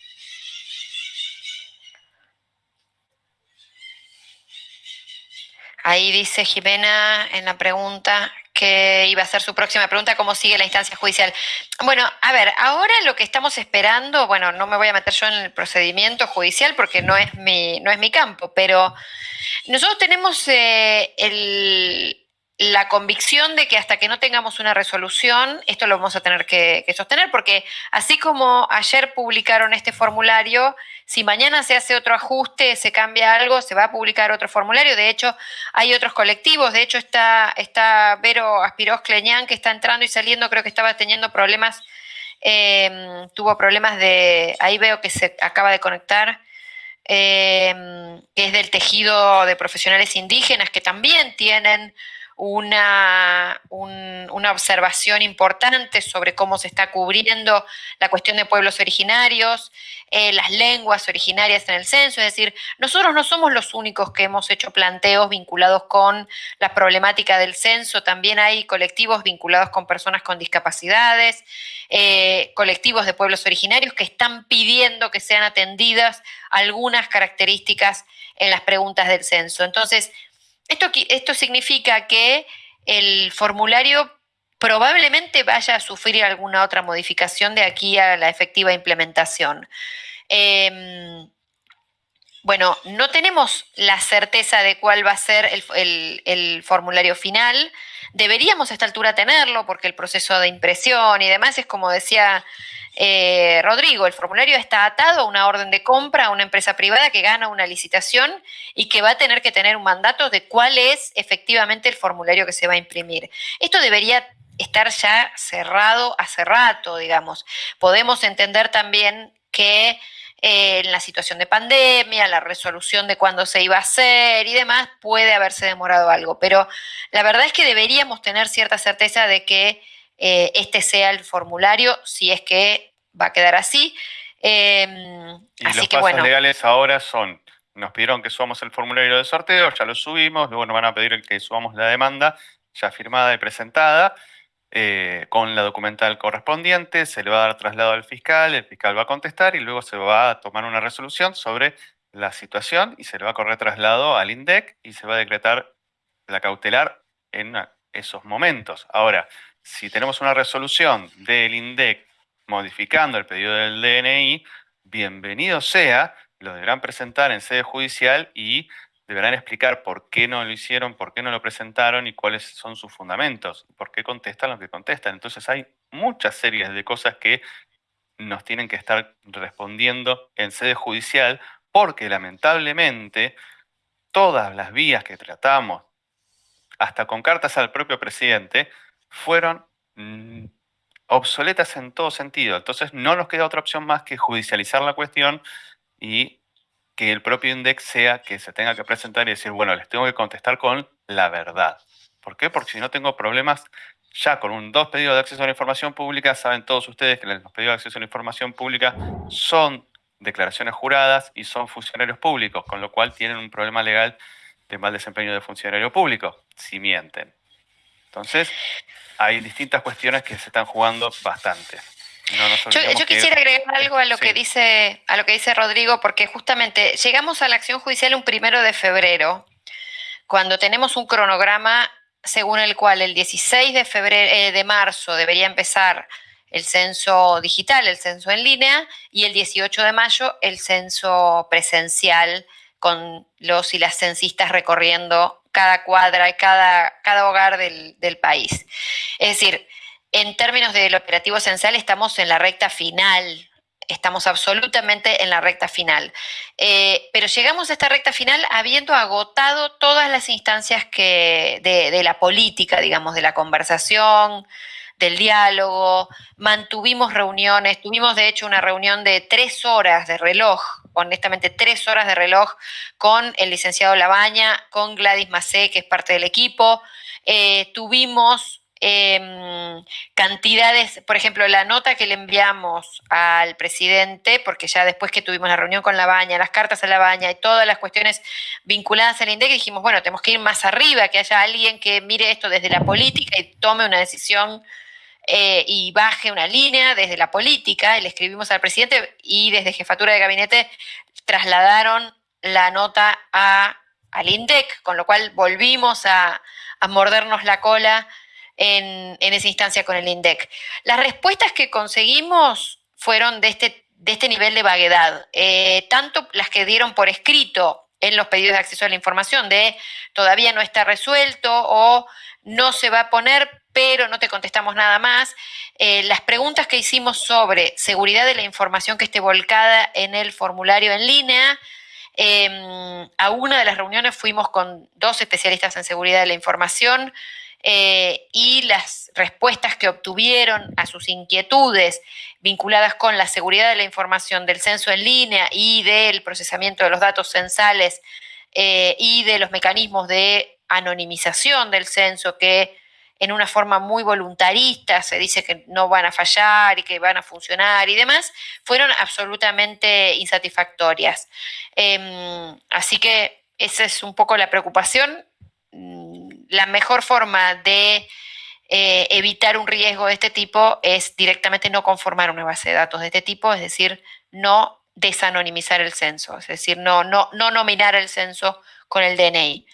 Ahí dice Jimena en la pregunta que iba a ser su próxima pregunta, ¿cómo sigue la instancia judicial? Bueno, a ver, ahora lo que estamos esperando, bueno, no me voy a meter yo en el procedimiento judicial porque no es mi, no es mi campo, pero nosotros tenemos eh, el, la convicción de que hasta que no tengamos una resolución, esto lo vamos a tener que, sostener, porque así como ayer publicaron este formulario, si mañana se hace otro ajuste, se cambia algo, se va a publicar otro formulario. De hecho, hay otros colectivos, de hecho está, está Vero Aspiros Cleñán, que está entrando y saliendo, creo que estaba teniendo problemas, em, tuvo problemas de, ahí veo que se acaba de conectar. Em, que es del tejido de profesionales indígenas que también tienen una, una observación importante sobre cómo se está cubriendo la cuestión de pueblos originarios, eh, las lenguas originarias en el censo, es decir, nosotros no somos los únicos que hemos hecho planteos vinculados con la problemática del censo, también hay colectivos vinculados con personas con discapacidades, eh, colectivos de pueblos originarios que están pidiendo que sean atendidas algunas características en las preguntas del censo. Entonces, esto, esto significa que el formulario probablemente vaya a sufrir alguna otra modificación de aquí a la efectiva implementación. Em, bueno, no tenemos la certeza de cuál va a ser el, formulario final. Deberíamos a esta altura tenerlo porque el proceso de impresión y demás es como decía eh, Rodrigo, el formulario está atado a una orden de compra a una empresa privada que gana una licitación y que va a tener que tener un mandato de cuál es efectivamente el formulario que se va a imprimir. Esto debería estar ya cerrado hace rato, digamos. Podemos entender también que en la situación de pandemia, la resolución de cuándo se iba a hacer y demás, puede haberse demorado algo. Pero la verdad es que deberíamos tener cierta certeza de que eh, este sea el formulario, si es que va a quedar así. Em, y los pasos legales ahora son, nos pidieron que subamos el formulario de sorteo, ya lo subimos, luego nos van a pedir que subamos la demanda ya firmada y presentada, eh, con la documental correspondiente, se le va a dar traslado al fiscal, el fiscal va a contestar y luego se va a tomar una resolución sobre la situación y se le va a correr traslado al INDEC y se va a decretar la cautelar en esos momentos. Ahora, si tenemos una resolución del INDEC modificando el pedido del DNI, bienvenido sea, lo deberán presentar en sede judicial y deberán explicar por qué no lo hicieron, por qué no lo presentaron y cuáles son sus fundamentos, por qué contestan lo que contestan. Entonces hay muchas series de cosas que nos tienen que estar respondiendo en sede judicial porque lamentablemente todas las vías que tratamos, hasta con cartas al propio presidente, fueron mm, obsoletas en todo sentido. Entonces no nos queda otra opción más que judicializar la cuestión y que el propio INDEX sea que se tenga que presentar y decir, bueno, les tengo que contestar con la verdad. ¿Por qué? Porque si no tengo problemas ya con un dos pedidos de acceso a la información pública, saben todos ustedes que los pedidos de acceso a la información pública son declaraciones juradas y son funcionarios públicos, con lo cual tienen un problema legal de mal desempeño de funcionario público, si mienten. Entonces, hay distintas cuestiones que se están jugando bastante. Yo, quisiera agregar algo a lo que dice a lo que dice Rodrigo, porque justamente llegamos a la acción judicial un primero de febrero, cuando tenemos un cronograma según el cual el 16 de febrero eh, de marzo debería empezar el censo digital, el censo en línea, y el 18 de mayo el censo presencial con los y las censistas recorriendo cada cuadra y cada, cada hogar del, del país. Es decir, en términos del operativo esencial estamos en la recta final, estamos absolutamente en la recta final. Eh, pero llegamos a esta recta final habiendo agotado todas las instancias que, de, la política, digamos, de la conversación, del diálogo, mantuvimos reuniones, tuvimos de hecho una reunión de tres horas de reloj, honestamente tres horas de reloj con el licenciado Labaña, con Gladys Macé, que es parte del equipo, eh, tuvimos Em, cantidades, por ejemplo, la nota que le enviamos al presidente, porque ya después que tuvimos la reunión con la baña, las cartas a la baña y todas las cuestiones vinculadas al INDEC, dijimos, bueno, tenemos que ir más arriba, que haya alguien que mire esto desde la política y tome una decisión eh, y baje una línea desde la política. Y le escribimos al presidente y desde jefatura de gabinete trasladaron la nota al INDEC, con lo cual volvimos a mordernos la cola en, esa instancia con el INDEC. Las respuestas que conseguimos fueron de este, de este nivel de vaguedad, eh, tanto las que dieron por escrito en los pedidos de acceso a la información, de todavía no está resuelto o no se va a poner, pero no te contestamos nada más. Eh, las preguntas que hicimos sobre seguridad de la información que esté volcada en el formulario en línea, em, a una de las reuniones fuimos con dos especialistas en seguridad de la información, eh, y las respuestas que obtuvieron a sus inquietudes vinculadas con la seguridad de la información del censo en línea y del procesamiento de los datos censales eh, y de los mecanismos de anonimización del censo que en una forma muy voluntarista se dice que no van a fallar y que van a funcionar y demás, fueron absolutamente insatisfactorias. Em, así que esa es un poco la preocupación la mejor forma de eh, evitar un riesgo de este tipo es directamente no conformar una base de datos de este tipo, es decir, no desanonimizar el censo, es decir, no, no, no nominar el censo con el DNI.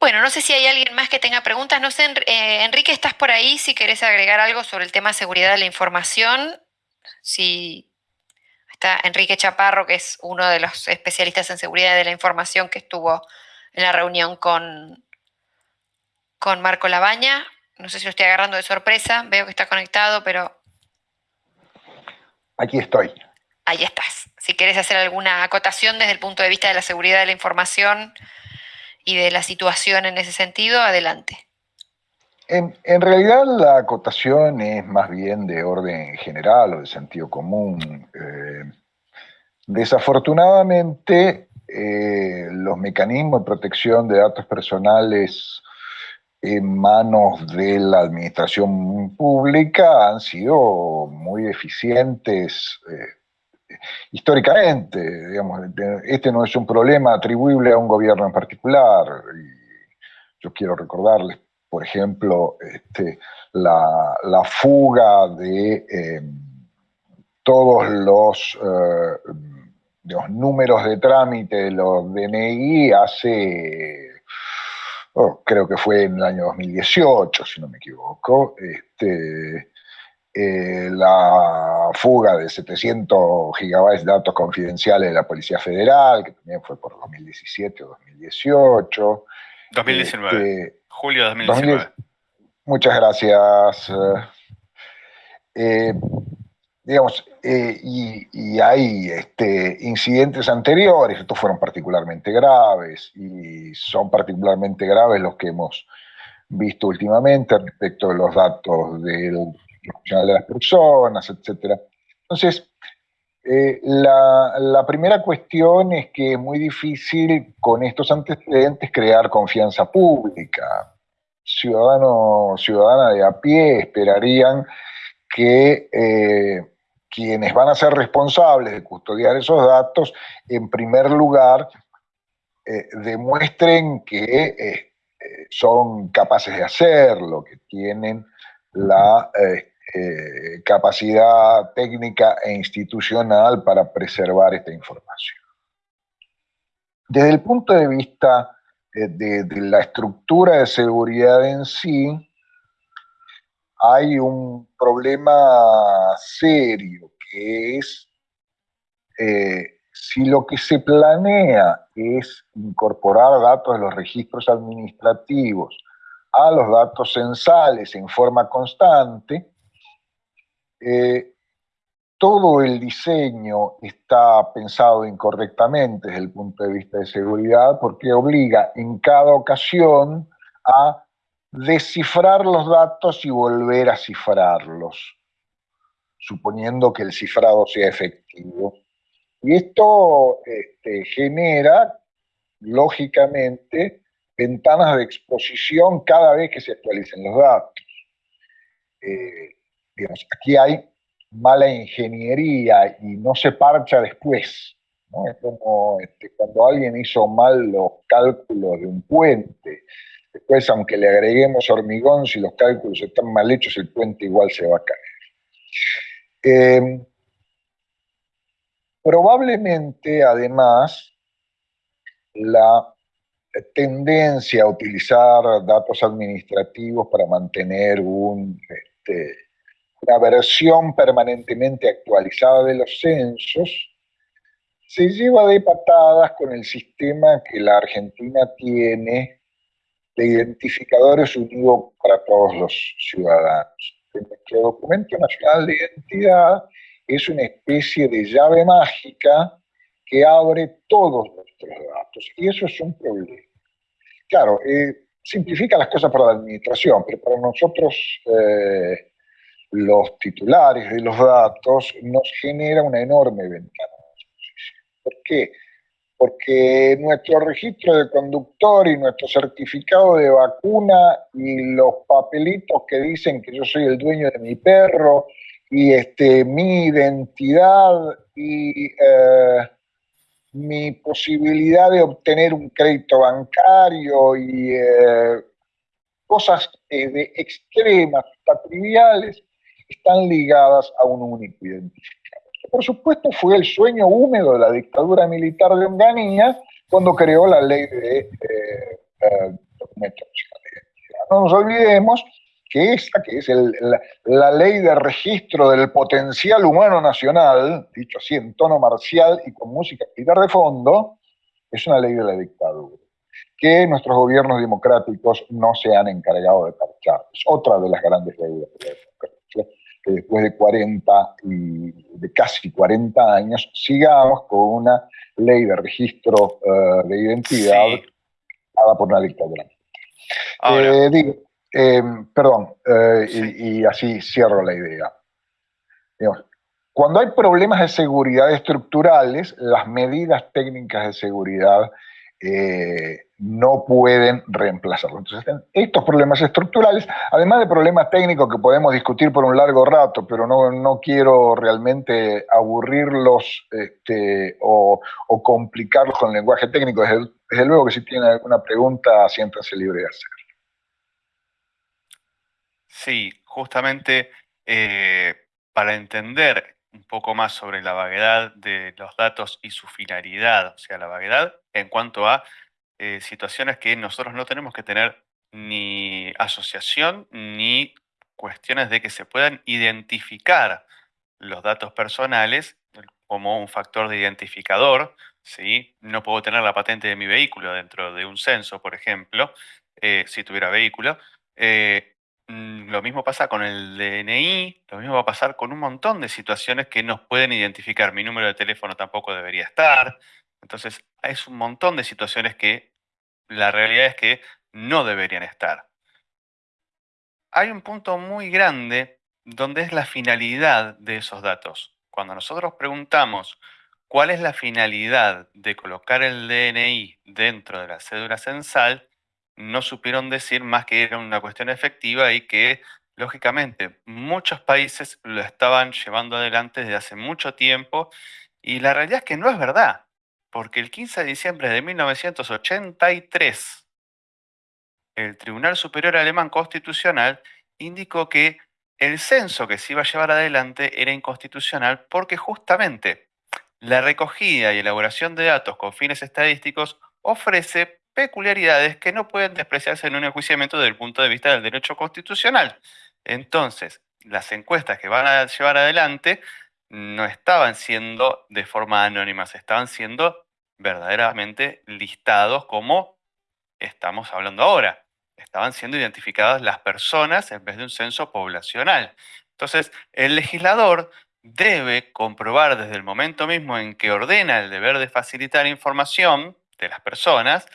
Bueno, no sé si hay alguien más que tenga preguntas. No sé, eh, Enrique, ¿estás por ahí? Si querés agregar algo sobre el tema seguridad de la información. Si Está Enrique Chaparro, que es uno de los especialistas en seguridad de la información que estuvo en la reunión con, con Marco Labaña. No sé si lo estoy agarrando de sorpresa, veo que está conectado, pero... Aquí estoy. Ahí estás. Si quieres hacer alguna acotación desde el punto de vista de la seguridad de la información y de la situación en ese sentido, adelante. En, realidad la acotación es más bien de orden general o de sentido común. Eh, desafortunadamente, eh, los mecanismos de protección de datos personales en manos de la administración pública han sido muy eficientes eh, históricamente. Digamos, este no es un problema atribuible a un gobierno en particular. Yo quiero recordarles por ejemplo, este, la, fuga de em, todos los, eh, los, números de trámite de los DNI hace, oh, creo que fue en el año 2018, si no me equivoco, este, eh, la fuga de 700 gigabytes de datos confidenciales de la Policía Federal, que también fue por 2017 o 2018. 2019. Julio de 2019. muchas gracias. Eh, digamos, eh, y, hay este, incidentes anteriores, estos fueron particularmente graves, y son particularmente graves los que hemos visto últimamente respecto de los datos del de las personas, etc. Entonces, eh, la, primera cuestión es que es muy difícil con estos antecedentes crear confianza pública. Ciudadanos, ciudadana de a pie esperarían que eh, quienes van a ser responsables de custodiar esos datos, en primer lugar, eh, demuestren que son capaces de hacerlo, que tienen la eh, capacidad técnica e institucional para preservar esta información. Desde el punto de vista eh, de, la estructura de seguridad en sí, hay un problema serio que es eh, si lo que se planea es incorporar datos de los registros administrativos a los datos censales en forma constante, eh, todo el diseño está pensado incorrectamente desde el punto de vista de seguridad porque obliga en cada ocasión a descifrar los datos y volver a cifrarlos, suponiendo que el cifrado sea efectivo. Y esto este, genera, lógicamente, ventanas de exposición cada vez que se actualicen los datos. Eh, aquí hay mala ingeniería y no se parcha después. Es como este, cuando alguien hizo mal los cálculos de un puente. Después, aunque le agreguemos hormigón, si los cálculos están mal hechos, el puente igual se va a caer. Eh, probablemente, además, la tendencia a utilizar datos administrativos para mantener un, este, una versión permanentemente actualizada de los censos, se lleva de patadas con el sistema que la Argentina tiene de identificadores unidos para todos los ciudadanos. Nuestro documento nacional de identidad es una especie de llave mágica que abre todos nuestros datos, y eso es un problema. Claro, eh, simplifica las cosas para la administración, pero para nosotros eh, los titulares de los datos nos genera una enorme ventana ¿Por qué? Porque nuestro registro de conductor y nuestro certificado de vacuna y los papelitos que dicen que yo soy el dueño de mi perro y este, mi identidad y eh, mi posibilidad de obtener un crédito bancario y eh, cosas eh, de extremas, triviales, están ligadas a un único identificador. Por supuesto fue el sueño húmedo de la dictadura militar de Onganía cuando creó la ley de eh, eh, identidad. No nos olvidemos que esa, que es la, ley de registro del potencial humano nacional, dicho así en tono marcial y con música militar de fondo, es una ley de la dictadura, que nuestros gobiernos democráticos no se han encargado de parchar. Es otra de las grandes leyes que después de 40 y de casi 40 años sigamos con una ley de registro eh, de identidad dada por una dictadura. Eh, digo, eh, perdón, y, así cierro la idea. cuando hay problemas de seguridad estructurales, las medidas técnicas de seguridad no pueden reemplazarlo. Entonces, estos problemas estructurales, además de problemas técnicos que podemos discutir por un largo rato, pero no, no quiero realmente aburrirlos este, o, complicarlos con el lenguaje técnico, desde, luego que si tienen alguna pregunta, siéntanse libre de hacerlo. Sí, justamente eh, para entender un poco más sobre la vaguedad de los datos y su finalidad, o sea, la vaguedad en cuanto a eh, situaciones que nosotros no tenemos que tener ni asociación ni cuestiones de que se puedan identificar los datos personales como un factor de identificador. ¿sí? No puedo tener la patente de mi vehículo dentro de un censo, por ejemplo, eh, si tuviera vehículo. Eh, lo mismo pasa con el DNI, lo mismo va a pasar con un montón de situaciones que nos pueden identificar. Mi número de teléfono tampoco debería estar. Entonces, es un montón de situaciones que la realidad es que no deberían estar. Hay un punto muy grande donde es la finalidad de esos datos. Cuando nosotros preguntamos cuál es la finalidad de colocar el DNI dentro de la cédula censal, no supieron decir más que era una cuestión efectiva y que, lógicamente, muchos países lo estaban llevando adelante desde hace mucho tiempo y la realidad es que no es verdad porque el 15 de diciembre de 1983, el Tribunal Superior Alemán Constitucional indicó que el censo que se iba a llevar adelante era inconstitucional porque justamente la recogida y elaboración de datos con fines estadísticos ofrece peculiaridades que no pueden despreciarse en un enjuiciamiento desde el punto de vista del derecho constitucional. Entonces, las encuestas que van a llevar adelante no estaban siendo de forma anónima, estaban siendo verdaderamente listados como estamos hablando ahora. Estaban siendo identificadas las personas en vez de un censo poblacional. Entonces, el legislador debe comprobar desde el momento mismo en que ordena el deber de facilitar información de las personas,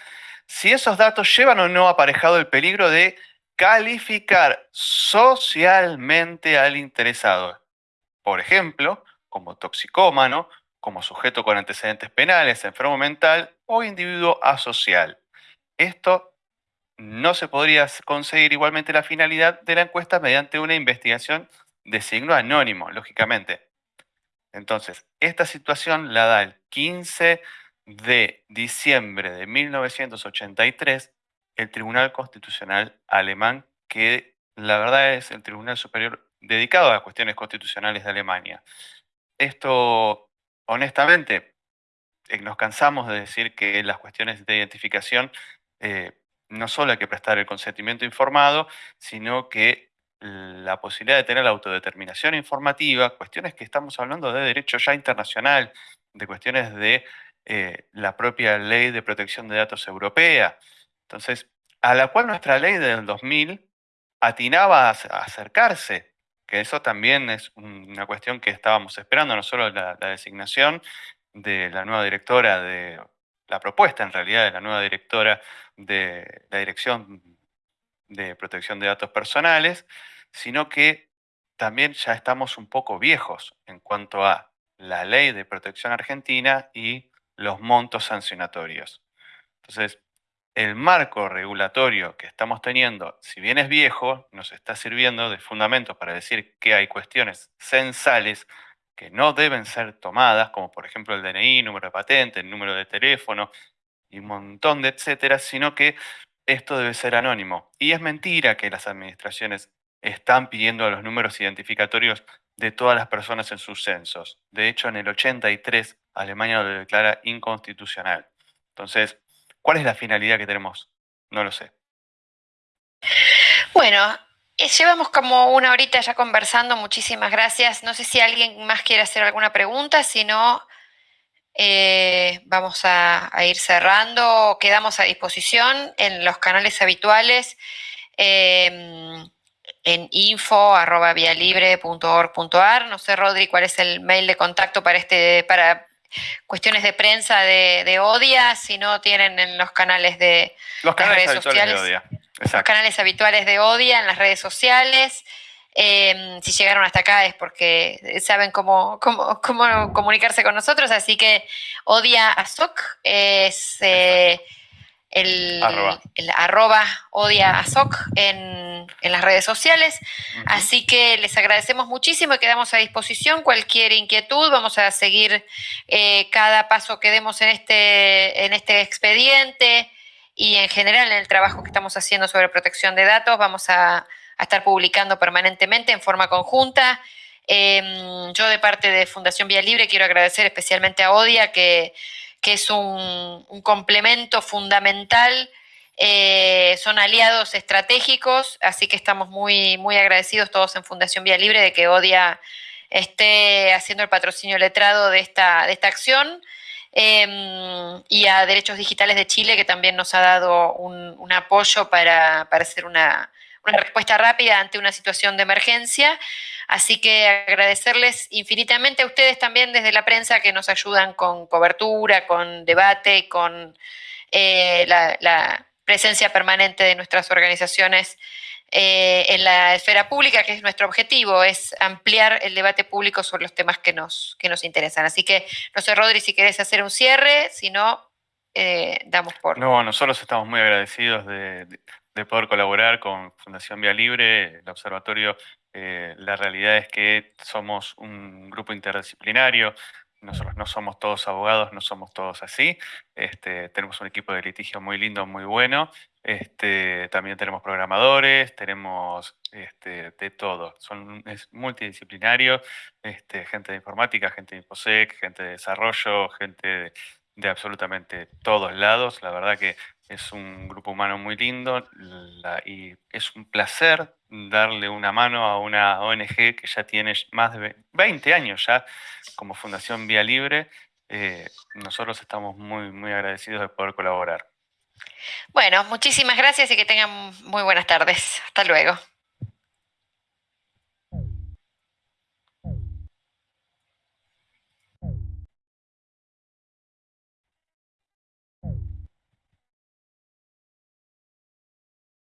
si esos datos llevan o no aparejado el peligro de calificar socialmente al interesado. Por ejemplo, como toxicómano, como sujeto con antecedentes penales, enfermo mental o individuo asocial. Esto no se podría conseguir igualmente la finalidad de la encuesta mediante una investigación de signo anónimo, lógicamente. Entonces, esta situación la da el 15 de diciembre de 1983 el Tribunal Constitucional alemán, que la verdad es el Tribunal Superior dedicado a cuestiones constitucionales de Alemania. Esto, honestamente, eh, nos cansamos de decir que las cuestiones de identificación eh, no solo hay que prestar el consentimiento informado, sino que la posibilidad de tener la autodeterminación informativa, cuestiones que estamos hablando de derecho ya internacional, de cuestiones de eh, la propia ley de protección de datos europea. Entonces, a la cual nuestra ley del 2000 atinaba a acercarse, que eso también es una cuestión que estábamos esperando, no solo la, la designación de la nueva directora de, la propuesta en realidad de la nueva directora de la Dirección de Protección de Datos Personales, sino que también ya estamos un poco viejos en cuanto a la ley de protección argentina y los montos sancionatorios. Entonces, el marco regulatorio que estamos teniendo, si bien es viejo, nos está sirviendo de fundamento para decir que hay cuestiones censales que no deben ser tomadas, como por ejemplo el DNI, número de patente, el número de teléfono y un montón de etcétera, sino que esto debe ser anónimo. Y es mentira que las administraciones están pidiendo los números identificatorios de todas las personas en sus censos. De hecho, en el 83 Alemania lo declara inconstitucional. Entonces, ¿cuál es la finalidad que tenemos? No lo sé. Bueno, eh, llevamos como una horita ya conversando, muchísimas gracias. No sé si alguien más quiere hacer alguna pregunta, si no, eh, vamos a, ir cerrando. Quedamos a disposición en los canales habituales. Em, en info.vialibre.org.ar. No sé, Rodri, cuál es el mail de contacto para este, para cuestiones de prensa de, Odia, si no tienen en los canales de los canales redes sociales. De Odia. Los canales habituales de Odia en las redes sociales. Em, si llegaron hasta acá es porque saben cómo, cómo, comunicarse con nosotros, así que Odia Azoc es eh, el, arroba, Odia Azoc en, las redes sociales. Así que les agradecemos muchísimo y quedamos a disposición. Cualquier inquietud, vamos a seguir eh, cada paso que demos en este, en este expediente y en general en el trabajo que estamos haciendo sobre protección de datos. Vamos a, estar publicando permanentemente en forma conjunta. Em, yo de parte de Fundación Vía Libre quiero agradecer especialmente a Odia, que, es un, complemento fundamental. Eh, son aliados estratégicos, así que estamos muy, muy agradecidos todos en Fundación Vía Libre de que Odia esté haciendo el patrocinio letrado de esta, de esta acción. Em, y a Derechos Digitales de Chile, que también nos ha dado un, apoyo para, hacer una, respuesta rápida ante una situación de emergencia. Así que agradecerles infinitamente a ustedes también desde la prensa que nos ayudan con cobertura, con debate con eh, la presencia permanente de nuestras organizaciones eh, en la esfera pública, que es nuestro objetivo, es ampliar el debate público sobre los temas que nos, que nos interesan. Así que, no sé, Rodri, si querés hacer un cierre, si no, eh, damos por... No, nosotros estamos muy agradecidos de, poder colaborar con Fundación Vía Libre, el observatorio. Eh, la realidad es que somos un grupo interdisciplinario nosotros no somos todos abogados, no somos todos así. Este, tenemos un equipo de litigio muy lindo, muy bueno. Este, también tenemos programadores, tenemos este, de todo. Son, es multidisciplinario, este, gente de informática, gente de InfoSec, gente de desarrollo, gente de, absolutamente todos lados. La verdad que es un grupo humano muy lindo y es un placer darle una mano a una ONG que ya tiene más de 20 años ya como Fundación Vía Libre. Eh, nosotros estamos muy, muy agradecidos de poder colaborar. Bueno, muchísimas gracias y que tengan muy buenas tardes. Hasta luego.